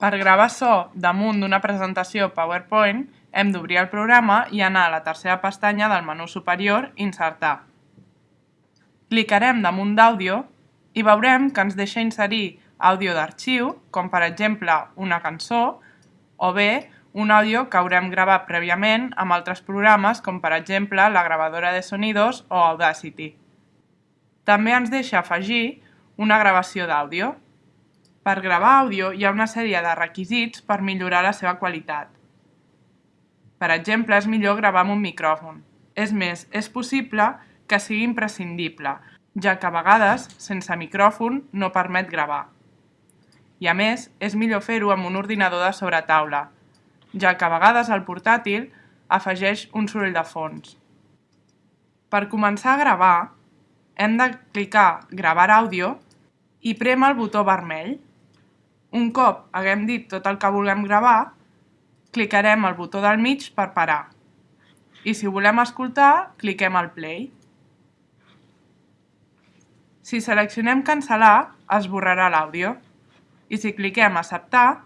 Per gravar so damunt d'una presentació PowerPoint, hem d'obrir el programa i anar a la tercera pestanya del menú superior Insertar. Clicarem damunt d'Àudio i veurem que ens deixa inserir àudio d'arxiu, com per exemple una cançó, o bé un àudio que haurem gravat prèviament amb altres programes com per exemple la gravadora de sonidos o Audacity. També ens deixa afegir una gravació d'àudio. Per gravar àudio hi ha una sèrie de requisits per millorar la seva qualitat. Per exemple, és millor gravar amb un micròfon. És més, és possible que sigui imprescindible, ja que a vegades, sense micròfon, no permet gravar. I a més, és millor fer-ho amb un ordinador de sobretaula, ja que a vegades el portàtil afegeix un soroll de fons. Per començar a gravar, hem de clicar Gravar àudio i prem el botó vermell. Un cop haguem dit tot el que vulguem gravar, clicarem el botó del mig per parar. I si volem escoltar, cliquem al play. Si seleccionem cancel·lar, es borrarà l'àudio. I si cliquem acceptar,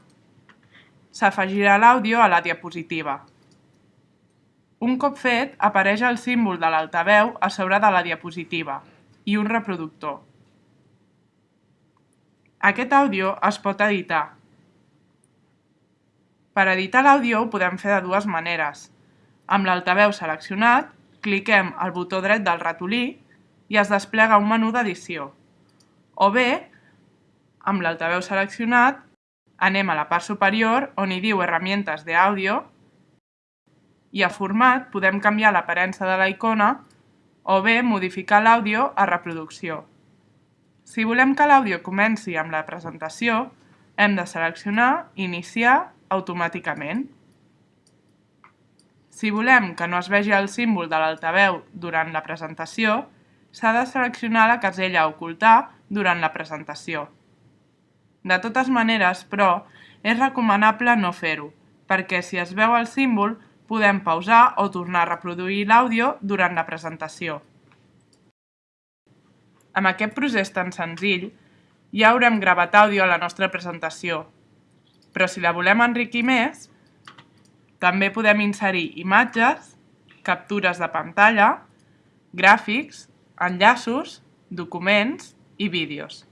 s'afegirà l'àudio a la diapositiva. Un cop fet, apareix el símbol de l'altaveu a sobre de la diapositiva i un reproductor. Aquest àudio es pot editar. Per editar l'àudio ho podem fer de dues maneres. Amb l'altaveu seleccionat, cliquem al botó dret del ratolí i es desplega un menú d'edició. O bé, amb l'altaveu seleccionat, anem a la part superior on hi diu Herramientes de àudio i a format podem canviar l'aparença de la icona o bé modificar l'àudio a reproducció. Si volem que l'àudio comenci amb la presentació, hem de seleccionar Iniciar automàticament. Si volem que no es vegi el símbol de l'altaveu durant la presentació, s'ha de seleccionar la casella Ocultar durant la presentació. De totes maneres, però, és recomanable no fer-ho, perquè si es veu el símbol podem pausar o tornar a reproduir l'àudio durant la presentació. Amb aquest procés tan senzill, ja haurem gravat àudio a la nostra presentació, però si la volem enriquir més, també podem inserir imatges, captures de pantalla, gràfics, enllaços, documents i vídeos.